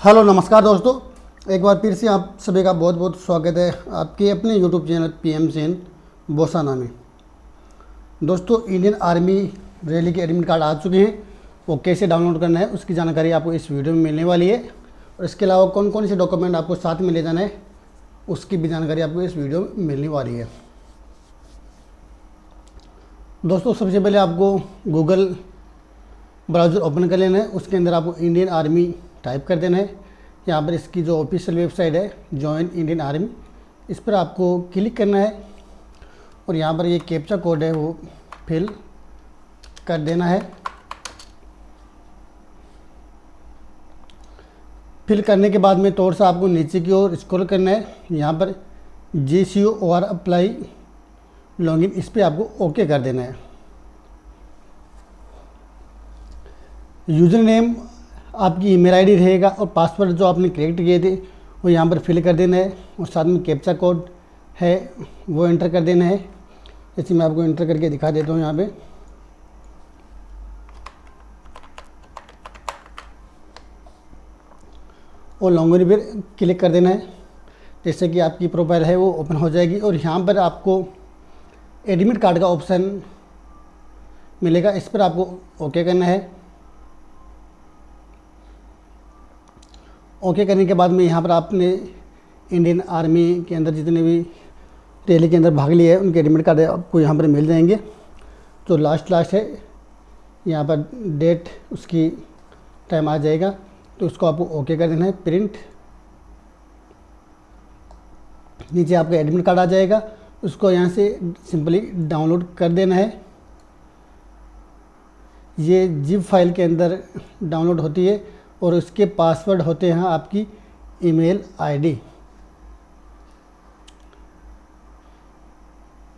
Hello, नमस्कार दोस्तों। एक बार फिर से आप सभी का बहुत बहुत स्वागत है आपके अपने यूट्यूब चैनल पी एम सेन बोसाना में। दोस्तों, इंडियन आर्मी रैली के एडमिट कार्ड आ चुके हैं। वो कैसे डाउनलोड करना है, उसकी जानकारी आपको इस वीडियो में मिलने वाली है। और इसके अलावा कौन कौन से डॉक्यूमेंट आपको साथ में ले जाना है, उसकी भी जानकारी आपको इस वीडियो में मिलने वाली है। दोस्तों, सबसे पहले आपको गूगल ब्राउज़र ओपन कर लेना है। उसके अंदर आपको इंडियन आर्मी टाइप कर देना है। यहाँ पर इसकी जो ऑफिशियल वेबसाइट है जॉइन इंडियन आर्मी इस पर आपको क्लिक करना है और यहाँ पर ये कैप्चा कोड है वो फिल कर देना है। फिल करने के बाद में थोड़ा सा आपको नीचे की ओर स्क्रॉल करना है। यहाँ पर J C O R apply login इस पर आपको ओके कर देना है। यूज़र नेम आपकी ईमेल आईडी रहेगा और पासवर्ड जो आपने क्रिएट किए थे, वो यहाँ पर फिल कर देना है और साथ में कैप्चा कोड है, वो एंटर कर देना है। जैसे मैं आपको एंटर करके दिखा देता हूँ यहाँ पे। और लॉन्गरी पर क्लिक कर देना है। जैसे कि आपकी प्रोफ़ाइल है, वो ओपन हो जाएगी और यहाँ पर आपको एडमिट कार्ड का ऑप्शन मिलेगा। इस पर आपको ओके करना है। ओके करने के बाद में यहाँ पर आपने इंडियन आर्मी के अंदर जितने भी रैली के अंदर भाग लिए हैं उनके एडमिट कार्ड आपको यहाँ पर मिल जाएँगे। तो लास्ट लास्ट है, यहाँ पर डेट उसकी टाइम आ जाएगा तो उसको आपको ओके कर देना है प्रिंट नीचे आपका एडमिट कार्ड आ जाएगा, उसको यहाँ से सिंपली डाउनलोड कर देना है। ये जिप फ़ाइल के अंदर डाउनलोड होती है और उसके पासवर्ड होते हैं आपकी ईमेल आईडी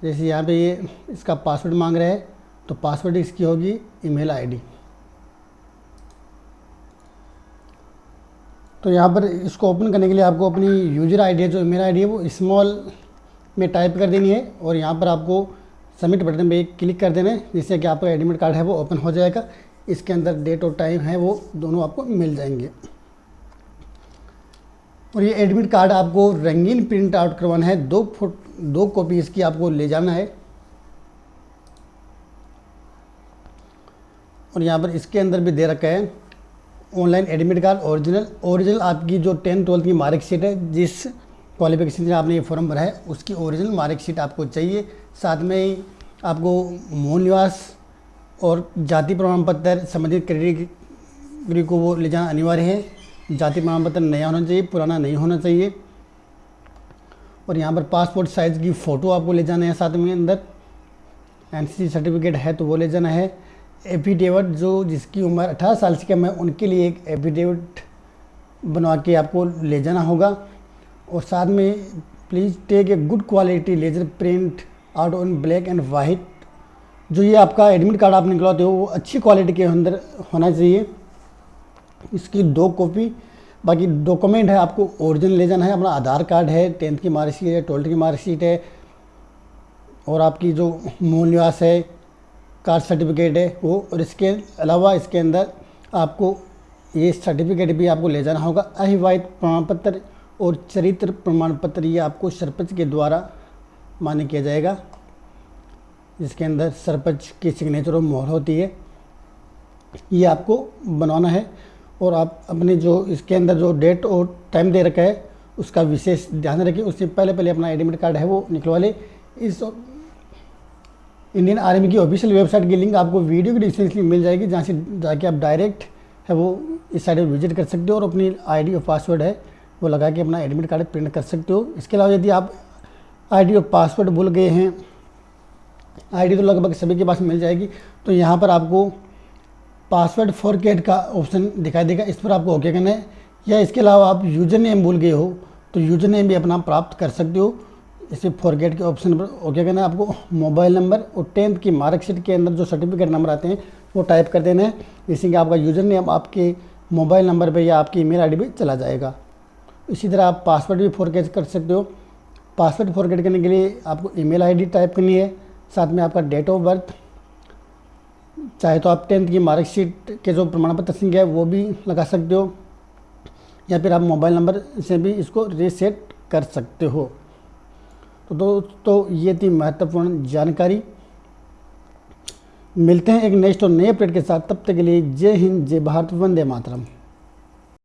जैसे यहाँ पे ये इसका पासवर्ड मांग रहा है तो पासवर्ड इसकी होगी ईमेल आईडी तो यहाँ पर इसको ओपन करने के लिए आपको अपनी यूज़र आईडी जो ईमेल आईडी है, वो स्मॉल में टाइप कर देनी है और यहाँ पर आपको सबमिट बटन पे क्लिक कर देना है, जिससे कि आपका एडमिट कार्ड है वो ओपन हो जाएगा। इसके अंदर डेट और टाइम है, वो दोनों आपको मिल जाएँगे। और ये एडमिट कार्ड आपको रंगीन प्रिंट आउट करवाना है। दो फुट दो कॉपी इसकी आपको ले जाना है। और यहाँ पर इसके अंदर भी दे रखा है online admit card original original आपकी जो टेंथ ट्वेल्थ की मार्कशीट है, जिस क्वालिफिकेशन से आपने ये फॉर्म भरा है, उसकी ओरिजिनल मार्कशीट आपको चाहिए। साथ में ही आपको मूल निवास और जाति प्रमाण पत्र संबंधित कैटेगरी को वो ले जाना अनिवार्य है। जाति प्रमाण पत्र नया होना चाहिए, पुराना नहीं होना चाहिए। और यहाँ पर पासपोर्ट साइज़ की फ़ोटो आपको ले जाना है साथ में अंदर। एन सर्टिफिकेट है तो वो ले जाना है। एफिडेविट जो जिसकी उम्र 18 साल से कम है, उनके लिए एक एफिडेविट बनवा के आपको ले जाना होगा। और साथ में please take a good quality laser print out on black and white जो ये आपका एडमिट कार्ड आप निकलवाते हो, वो अच्छी क्वालिटी के अंदर होना चाहिए। इसकी दो कॉपी बाकी डॉक्यूमेंट है, आपको ओरिजिनल ले जाना है। अपना आधार कार्ड है टेंथ की मार्कशीट है ट्वेल्थ की मार्कशीट है, और आपकी जो मूल निवास है कास्ट सर्टिफिकेट है, वो और इसके अलावा इसके अंदर आपको ये सर्टिफिकेट भी आपको ले जाना होगा। अहिवाहित प्रमाण पत्र और चरित्र प्रमाण पत्र ये आपको सरपंच के द्वारा मान्य किया जाएगा। जिसके अंदर सरपंच की सिग्नेचर और मोहर होती है, ये आपको बनवाना है। और आप अपने जो इसके अंदर जो डेट और टाइम दे रखा है, उसका विशेष ध्यान रखें। उससे पहले पहले अपना एडमिट कार्ड है वो निकलवा ले। इस इंडियन आर्मी की ऑफिशियल वेबसाइट की लिंक आपको वीडियो की डिस्क्रिप्शन मिल जाएगी, जहाँ से जाके आप डायरेक्ट है वो इस साइड पर विज़िट कर सकते हो और अपनी आईडी और पासवर्ड है वो लगा के अपना एडमिट कार्ड प्रिंट कर सकते हो। इसके अलावा यदि आप आईडी और पासवर्ड भूल गए हैं आईडी तो लगभग सभी के पास मिल जाएगी। तो यहाँ पर आपको पासवर्ड फॉरगेट का ऑप्शन दिखाई देगा। इस पर आपको ओके करना है। या इसके अलावा आप यूज़र नेम भूल गए हो तो यूज़र नेम भी अपना प्राप्त कर सकते हो। इसे फॉरगेट के ऑप्शन पर ओके करना है। आपको मोबाइल नंबर और टेंथ की मार्कशीट के अंदर जो सर्टिफिकेट नंबर आते हैं, वो टाइप कर देना है। जिससे कि आपका यूज़र नेम आपके मोबाइल नंबर पर या आपकी ईमेल आईडी पे चला जाएगा। इसी तरह आप पासवर्ड भी फॉरगेट कर सकते हो। पासवर्ड फॉरगेट करने के लिए आपको ईमेल आईडी टाइप करनी है। साथ में आपका डेट ऑफ़ बर्थ चाहे तो आप टेंथ की मार्कशीट के जो प्रमाण पत्र संख्या है, वो भी लगा सकते हो, या फिर आप मोबाइल नंबर से भी इसको रीसेट कर सकते हो। तो दोस्तों, ये थी महत्वपूर्ण जानकारी। मिलते हैं एक नेक्स्ट और नए अपडेट के साथ। तब तक के लिए जय हिंद, जय भारत, वंदे मातरम।